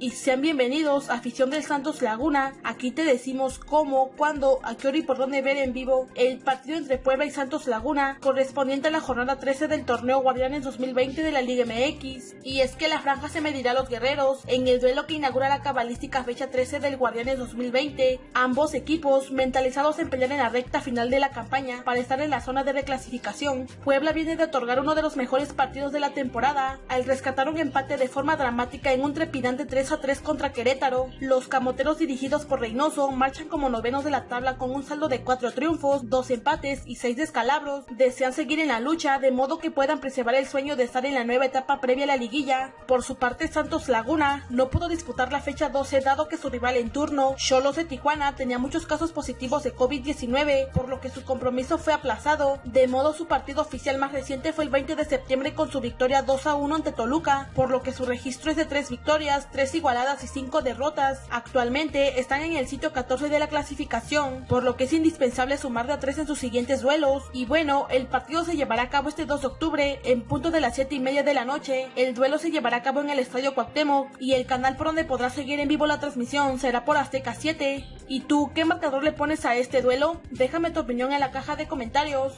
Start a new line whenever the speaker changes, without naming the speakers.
y sean bienvenidos a afición del Santos Laguna. Aquí te decimos cómo, cuándo, a qué hora y por dónde ver en vivo el partido entre Puebla y Santos Laguna correspondiente a la jornada 13 del torneo Guardianes 2020 de la Liga MX. Y es que la franja se medirá a los guerreros en el duelo que inaugura la cabalística fecha 13 del Guardianes 2020. Ambos equipos mentalizados en pelear en la recta final de la campaña para estar en la zona de reclasificación. Puebla viene de otorgar uno de los mejores partidos de la temporada al rescatar un empate de forma dramática en un trepidante 3 a 3 contra Querétaro. Los camoteros dirigidos por Reynoso marchan como novenos de la tabla con un saldo de 4 triunfos, 2 empates y 6 descalabros. Desean seguir en la lucha de modo que puedan preservar el sueño de estar en la nueva etapa previa a la liguilla. Por su parte, Santos Laguna no pudo disputar la fecha 12 dado que su rival en turno, Cholos de Tijuana, tenía muchos casos positivos de COVID-19, por lo que su compromiso fue aplazado. De modo su partido oficial más reciente fue el 20 de septiembre con su victoria 2 a 1 ante Toluca, por lo que su registro es de 3 victorias, 3 igualadas y 5 derrotas. Actualmente están en el sitio 14 de la clasificación, por lo que es indispensable sumar de a 3 en sus siguientes duelos. Y bueno, el partido se llevará a cabo este 2 de octubre en punto de las 7 y media de la noche. El duelo se llevará a cabo en el Estadio Cuauhtémoc y el canal por donde podrás seguir en vivo la transmisión será por Azteca 7. ¿Y tú qué marcador le pones a este duelo? Déjame tu opinión en la caja de comentarios.